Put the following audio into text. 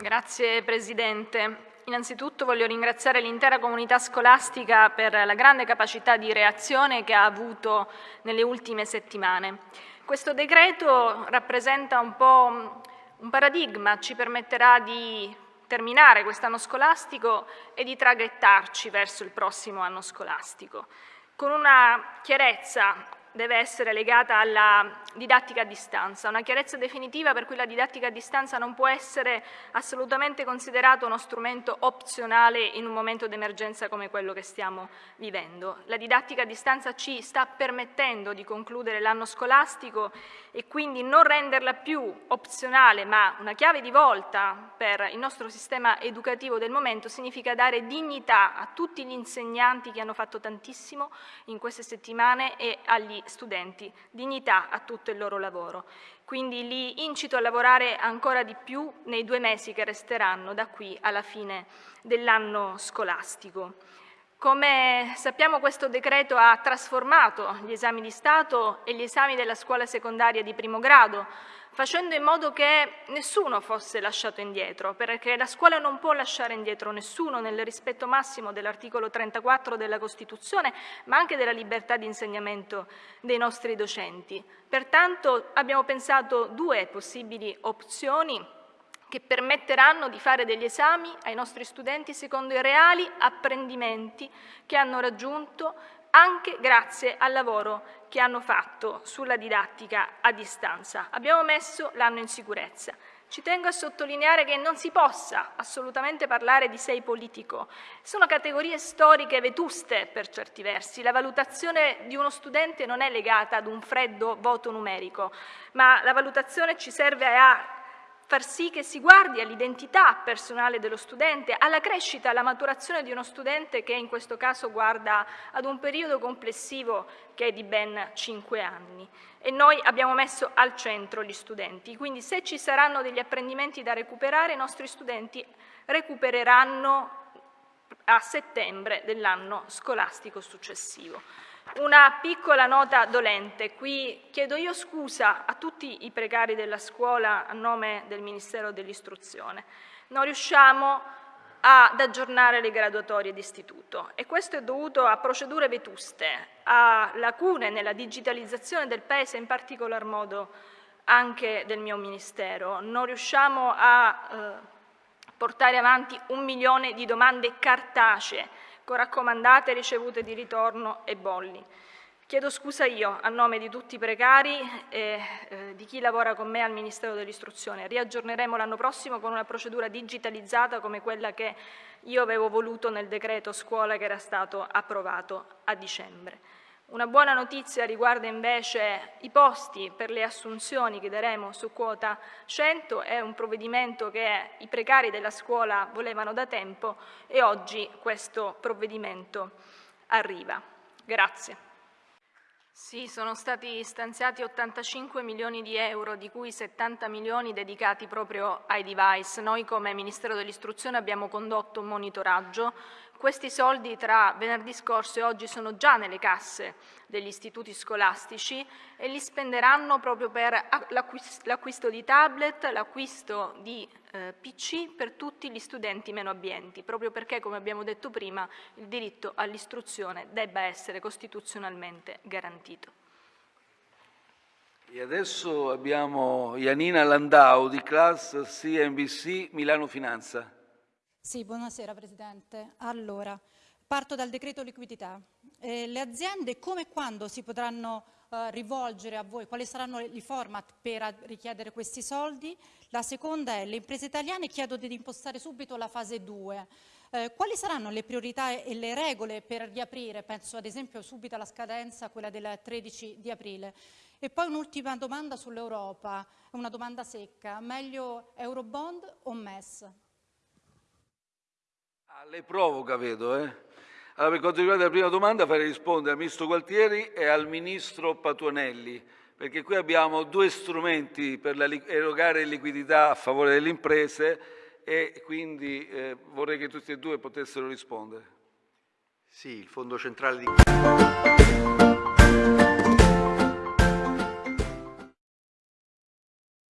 Grazie Presidente. Innanzitutto voglio ringraziare l'intera comunità scolastica per la grande capacità di reazione che ha avuto nelle ultime settimane. Questo decreto rappresenta un po' un paradigma, ci permetterà di terminare quest'anno scolastico e di traghettarci verso il prossimo anno scolastico, con una chiarezza deve essere legata alla didattica a distanza, una chiarezza definitiva per cui la didattica a distanza non può essere assolutamente considerata uno strumento opzionale in un momento d'emergenza come quello che stiamo vivendo. La didattica a distanza ci sta permettendo di concludere l'anno scolastico e quindi non renderla più opzionale ma una chiave di volta per il nostro sistema educativo del momento significa dare dignità a tutti gli insegnanti che hanno fatto tantissimo in queste settimane e agli studenti, dignità a tutto il loro lavoro. Quindi li incito a lavorare ancora di più nei due mesi che resteranno da qui alla fine dell'anno scolastico. Come sappiamo questo decreto ha trasformato gli esami di Stato e gli esami della scuola secondaria di primo grado, facendo in modo che nessuno fosse lasciato indietro, perché la scuola non può lasciare indietro nessuno nel rispetto massimo dell'articolo 34 della Costituzione, ma anche della libertà di insegnamento dei nostri docenti. Pertanto abbiamo pensato due possibili opzioni che permetteranno di fare degli esami ai nostri studenti secondo i reali apprendimenti che hanno raggiunto anche grazie al lavoro che hanno fatto sulla didattica a distanza. Abbiamo messo l'anno in sicurezza. Ci tengo a sottolineare che non si possa assolutamente parlare di sei politico. Sono categorie storiche vetuste per certi versi. La valutazione di uno studente non è legata ad un freddo voto numerico, ma la valutazione ci serve a far sì che si guardi all'identità personale dello studente, alla crescita, alla maturazione di uno studente che in questo caso guarda ad un periodo complessivo che è di ben cinque anni. E noi abbiamo messo al centro gli studenti, quindi se ci saranno degli apprendimenti da recuperare, i nostri studenti recupereranno a settembre dell'anno scolastico successivo. Una piccola nota dolente. Qui chiedo io scusa a tutti i precari della scuola a nome del Ministero dell'Istruzione. Non riusciamo ad aggiornare le graduatorie d'istituto e questo è dovuto a procedure vetuste, a lacune nella digitalizzazione del Paese, in particolar modo anche del mio Ministero. Non riusciamo a eh, portare avanti un milione di domande cartacee con raccomandate ricevute di ritorno e bolli. Chiedo scusa io a nome di tutti i precari e eh, di chi lavora con me al Ministero dell'Istruzione. Riaggiorneremo l'anno prossimo con una procedura digitalizzata come quella che io avevo voluto nel decreto scuola che era stato approvato a dicembre. Una buona notizia riguarda invece i posti per le assunzioni che daremo su quota 100, è un provvedimento che i precari della scuola volevano da tempo e oggi questo provvedimento arriva. Grazie. Sì, sono stati stanziati 85 milioni di euro, di cui 70 milioni dedicati proprio ai device. Noi come Ministero dell'Istruzione abbiamo condotto un monitoraggio questi soldi tra venerdì scorso e oggi sono già nelle casse degli istituti scolastici e li spenderanno proprio per l'acquisto di tablet, l'acquisto di eh, PC per tutti gli studenti meno abbienti, proprio perché, come abbiamo detto prima, il diritto all'istruzione debba essere costituzionalmente garantito. E adesso abbiamo Janina Landau di Class CNBC Milano Finanza. Sì, buonasera Presidente. Allora, parto dal decreto liquidità. Eh, le aziende come e quando si potranno eh, rivolgere a voi? Quali saranno i format per richiedere questi soldi? La seconda è, le imprese italiane chiedono di impostare subito la fase 2. Eh, quali saranno le priorità e le regole per riaprire? Penso ad esempio subito alla scadenza, quella del 13 di aprile. E poi un'ultima domanda sull'Europa, una domanda secca. Meglio Eurobond o MES? Ah, lei provoca, vedo. Eh? Allora, per quanto riguarda la prima domanda, farei rispondere al Ministro Gualtieri e al Ministro Patuanelli, perché qui abbiamo due strumenti per erogare liquidità a favore delle imprese e quindi eh, vorrei che tutti e due potessero rispondere. Sì, il Fondo Centrale di...